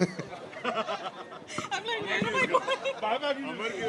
I'm like, where am I going?